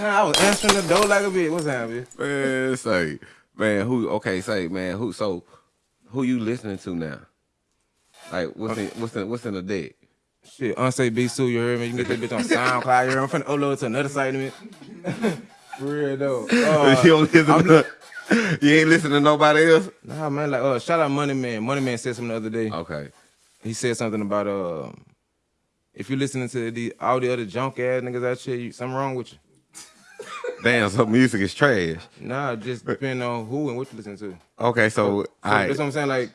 I was answering the door like a bitch. What's happening? Man, say, man, who? Okay, say, man, who? So, who you listening to now? Like, what's in what's in what's in the deck? Shit, Unsafe Beats 2, you heard me? You can get that bitch on SoundCloud. You heard me? I'm finna upload it to another site a minute. For real though. Uh, you don't listen I'm to, you ain't listening to nobody else. Nah, man, like, uh, shout out Money Man. Money Man said something the other day. Okay. He said something about uh, if you listening to the all the other junk ass niggas out here, you, something wrong with you. Damn, so music is trash. Nah, just depending on who and what you listen to. Okay, so, So I that's what I'm saying. Like,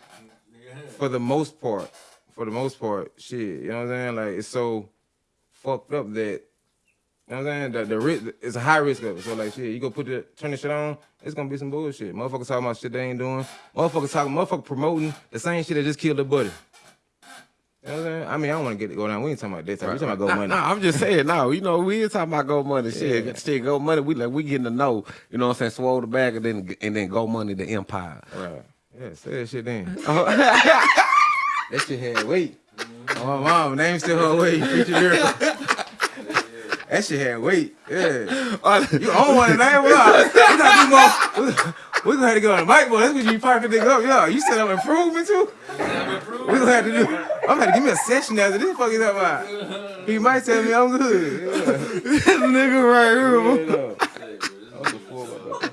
for the most part, for the most part, shit, you know what I'm saying? Like, it's so fucked up that, you know what I'm saying? That the risk, it's a high risk of it. So like, shit, you go put the turn the shit on, it's gonna be some bullshit. Motherfuckers talking about shit they ain't doing. Motherfuckers talking, motherfuckers promoting the same shit that just killed the buddy. You know what I'm saying? I mean, I don't want to get it go down. We ain't talking about that. Type. We talking about go nah, money. Nah, I'm just saying, no, you know, we ain't talking about go money. Shit, Yeah. shit, go money. We like we getting to know, you know what I'm saying? Swole the bag and then and then go money the empire. Right. Yeah, say that shit then. Oh. that shit had weight. Mm-hmm. Oh, my mom, name still her weight. Preacher lyrical. That shit had weight. Yeah. Oh, you own one name? What up? We gotta do more. We gonna have to go on the mic, boy. That's what you piping nigga up. Yo, you set up improvement too? We gonna have to do. I'm gonna give me a session after this. Fuck is that about? He might tell me I'm good. Yeah. nigga right here. Yeah, no. I was a fool about that.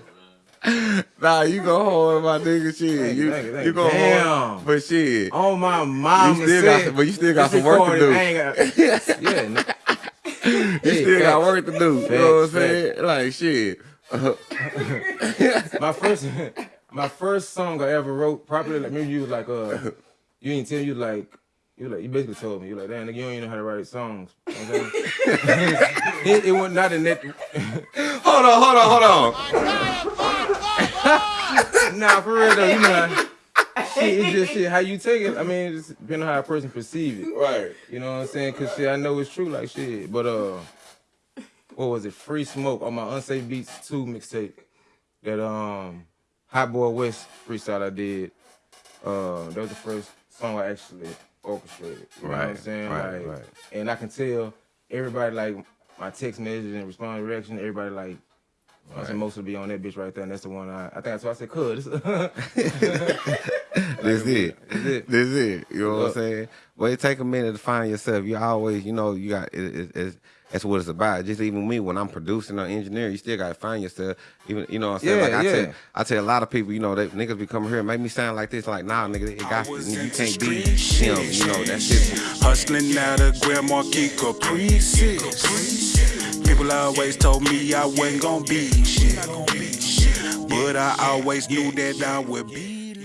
Nah, you go hard my nigga shit. Thank you, you thank you, thank you you. go Damn. hard. But shit. Oh my mom, You still got some- but you still got some work to do. yeah, no. You still got work to do. you know what I'm Facts, saying? Like shit. my first my first song I ever wrote properly, like maybe you was like uh you didn't tell you like you like you basically told me you like damn nigga you don't even know how to write songs. You know what I'm saying? it, it was not in that Hold on, hold on, hold on. nah for real though, you know how, shit, it's just shit how you take it. I mean it's depending on how a person perceive it. Right. You know what I'm saying? Cause shit I know it's true like shit. But uh what was it? Free Smoke on my Unsafe Beats 2 mixtape. That um Hot Boy West freestyle I did. Uh that was the first song I actually orchestrated. You know what I'm saying? right, like, right. And I can tell everybody like my text messages and response reaction, everybody like I said most will be on that bitch right there, and that's the one I I think that's why I said cuz. This it. That's it. This it. You know what I'm saying? Well, it take a minute to find yourself. You always, you know, you got it, it, it's that's what it's about. Just even me when I'm producing or engineering, you still gotta find yourself. Even you know what I'm saying? Yeah, like I yeah. tell I tell a lot of people, you know, that niggas be coming here and make me sound like this, like nah nigga, it got to, you can't be him, you know, that's it. Hustling out of Grand Marquis Caprices. People always told me I wasn't gonna be shit. But I always knew that I would be